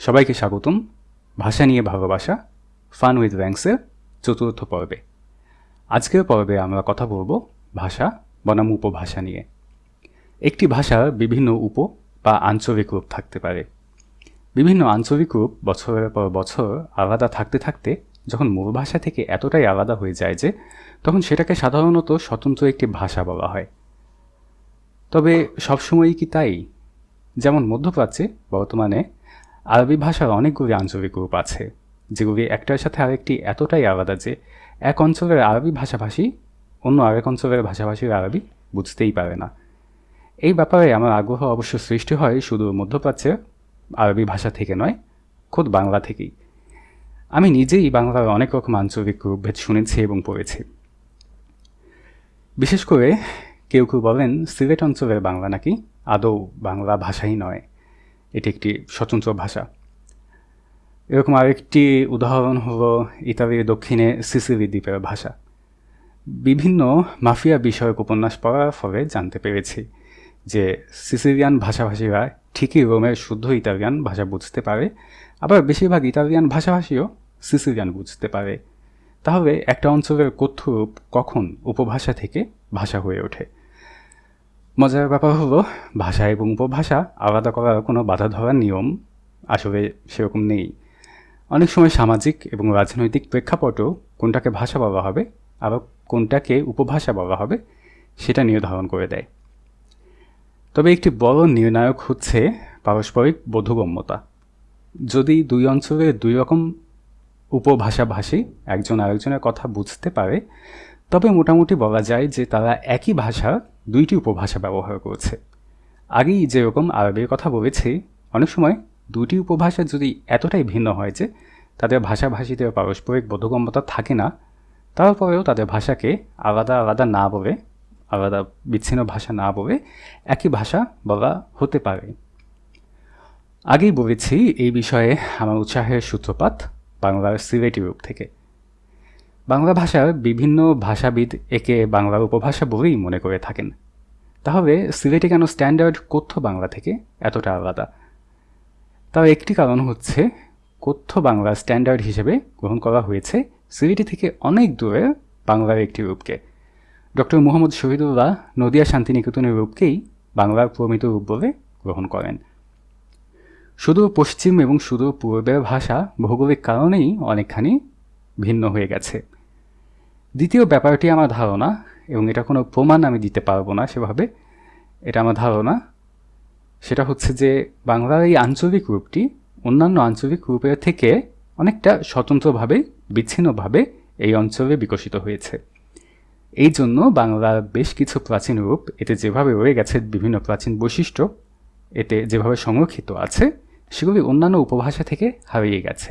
সবাইকে স্বাগতম। ভাষা নিয়ে ভালোবাসা ফান উইথ র্যাঙ্কসের চতুর্থ পর্বে। আজকের পর্বে আমরা কথা বলব ভাষা, বনাম উপভাষা নিয়ে। একটি ভাষার বিভিন্ন উপ বা আঞ্চলিক রূপ থাকতে পারে। বিভিন্ন আঞ্চলিক রূপ বছরের পর বছর আলাদা থাকতে থাকতে যখন মূল ভাষা থেকে এতটাই আলাদা হয়ে যায় যে, তখন সেটাকে সাধারণত স্বতন্ত্র একটি ভাষা বলা হয়। তবে সবসময়ই কি তাই? যেমন মধ্যপ্রাচ্যে বর্তমানে আরবি ভাষার অনেকগুলি আঞ্চলিক গ্রুপ আছে, যেগুলি একটার সাথে আরেকটি এতটাই আলাদা যে এক অঞ্চলের আরবি ভাষাভাষী অন্য আরেক অঞ্চলের ভাষাভাষীর আরবি বুঝতেই পারে না। এই ব্যাপারে আমার আগ্রহ অবশ্য সৃষ্টি হয় শুধু মধ্যপ্রাচ্যের আরবি ভাষা থেকে নয়, খোদ বাংলা থেকেই। আমি নিজেই বাংলার অনেক রকম আঞ্চলিক রূপভেদ শুনেছি এবং পড়েছি। বিশেষ করে কেউ কেউ বলেন সিলেট অঞ্চলের বাংলা নাকি আদৌ বাংলা ভাষাই নয়। এটি একটি স্বতন্ত্র ভাষা। এরকম আরেকটি উদাহরণ হলো ইতালির দক্ষিণে সিসিলি দ্বীপের ভাষা। বিভিন্ন মাফিয়া বিষয়ক উপন্যাস পড়ার ফলে জানতে পেরেছি যে সিসিলিয়ান ভাষাভাষীরা ঠিকই রোমের শুদ্ধ ইতালিয়ান ভাষা বুঝতে পারে, আবার বেশিরভাগ ইতালিয়ান ভাষাভাষীও সিসিলিয়ান বুঝতে পারে। তাহলে একটা অঞ্চলের কথ্যরূপ কখন উপভাষা থেকে ভাষা হয়ে ওঠে? মজার ব্যাপার হলো, ভাষা এবং উপভাষা আলাদা করার কোনো বাধা ধরার নিয়ম আসলে সেরকম নেই। অনেক সময় সামাজিক এবং রাজনৈতিক প্রেক্ষাপটও কোনটাকে ভাষা বলা হবে, আবার কোনটাকে উপভাষা বলা হবে, সেটা নির্ধারণ করে দেয়। তবে একটি বড় নির্ণায়ক হচ্ছে পারস্পরিক বোধগম্যতা। যদি দুই অঞ্চলে দুই রকম উপভাষাভাষী একজন আরেকজনের কথা বুঝতে পারে, তবে মোটামুটি বলা যায় যে তারা একই ভাষার দুইটি উপভাষা ব্যবহার করছে। আগেই যেরকম আরবের কথা বলেছি, অনেক সময় দুটি উপভাষা যদি এতটাই ভিন্ন হয় যে তাদের ভাষাভাষীদের পারস্পরিক বোধগম্যতা থাকে না, তারপরেও তাদের ভাষাকে আলাদা আলাদা না বলে, আলাদা বিচ্ছিন্ন ভাষা না বলে একই ভাষা বলা হতে পারে। আগেই বলেছি এই বিষয়ে আমার উৎসাহের সূত্রপাত বাংলার সিলেটি রূপ থেকে। বাংলা ভাষার বিভিন্ন ভাষাবিদ একে বাংলার উপভাষা বলেই মনে করে থাকেন। তাহলে সিলেটে কেন স্ট্যান্ডার্ড কথ্য বাংলা থেকে এতটা আলাদা? তার একটি কারণ হচ্ছে, কথ্য বাংলা স্ট্যান্ডার্ড হিসেবে গ্রহণ করা হয়েছে সিলেটি থেকে অনেক দূরে বাংলার একটি রূপকে। ডক্টর মুহম্মদ শহীদুল্লাহ নদিয়া শান্তিনিকেতনের রূপকেই বাংলার প্রমিত রূপ বলে গ্রহণ করেন। শুধু পশ্চিম এবং শুধু পূর্বের ভাষা ভৌগোলিক কারণেই অনেকখানি ভিন্ন হয়ে গেছে। দ্বিতীয় ব্যাপারটি আমার ধারণা, এবং এটা কোনো প্রমাণ আমি দিতে পারব না সেভাবে, এটা আমার ধারণা, সেটা হচ্ছে যে বাংলার এই আঞ্চলিক রূপটি অন্যান্য আঞ্চলিক রূপের থেকে অনেকটা স্বতন্ত্রভাবে, বিচ্ছিন্নভাবে এই অঞ্চলে বিকশিত হয়েছে। এই জন্য বাংলার বেশ কিছু প্রাচীন রূপ, এতে যেভাবে রয়ে গেছে বিভিন্ন প্রাচীন বৈশিষ্ট্য, এতে যেভাবে সংরক্ষিত আছে, সেগুলি অন্যান্য উপভাষা থেকে হারিয়ে গেছে।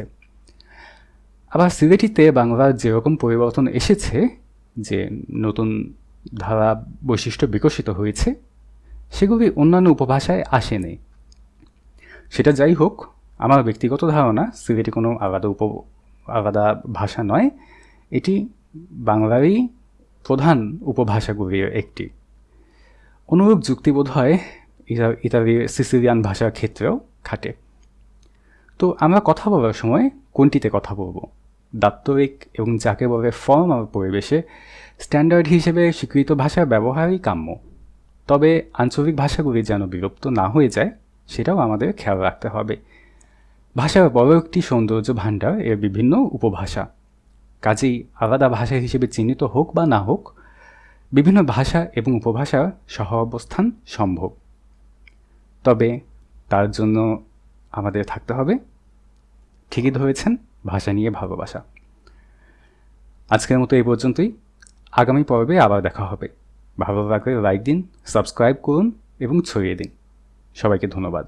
আবার সিলেটিতে বাংলার যেরকম পরিবর্তন এসেছে, যে নতুন ধারা বৈশিষ্ট্য বিকশিত হয়েছে, সেগুলি অন্যান্য উপভাষায় আসেনি। সেটা যাই হোক, আমার ব্যক্তিগত ধারণা, সিলেটি কোনো আলাদা উপ, আলাদা ভাষা নয়, এটি বাংলারই প্রধান উপভাষাগুলির একটি। অনুরূপ যুক্তিবোধ হয় ইতালির সিসিলিয়ান ভাষার ক্ষেত্রেও খাটে। তো আমরা কথা বলার সময় কোনটিতে কথা বলব? দাপ্তরিক এবং যাকে বলে ফর্মাল পরিবেশে স্ট্যান্ডার্ড হিসেবে স্বীকৃত ভাষার ব্যবহারই কাম্য। তবে আঞ্চলিক ভাষাগুলি যেন বিলুপ্ত না হয়ে যায়, সেটাও আমাদের খেয়াল রাখতে হবে। ভাষার বড় একটি সৌন্দর্য ভাণ্ডার এর বিভিন্ন উপভাষা। কাজেই আলাদা ভাষা হিসেবে চিহ্নিত হোক বা না হোক, বিভিন্ন ভাষা এবং উপভাষার সহ অবস্থান সম্ভব। তবে তার জন্য আমাদের থাকতে হবে। ঠিকই ধরেছেন। ভাষা নিয়ে ভালোবাসা। আজকের মতো এই পর্যন্তই। আগামী পর্বে আবার দেখা হবে। ভালো লাগলে লাইক দিন সাবস্ক্রাইব করুন এবং ছড়িয়ে দিন। সবাইকে ধন্যবাদ।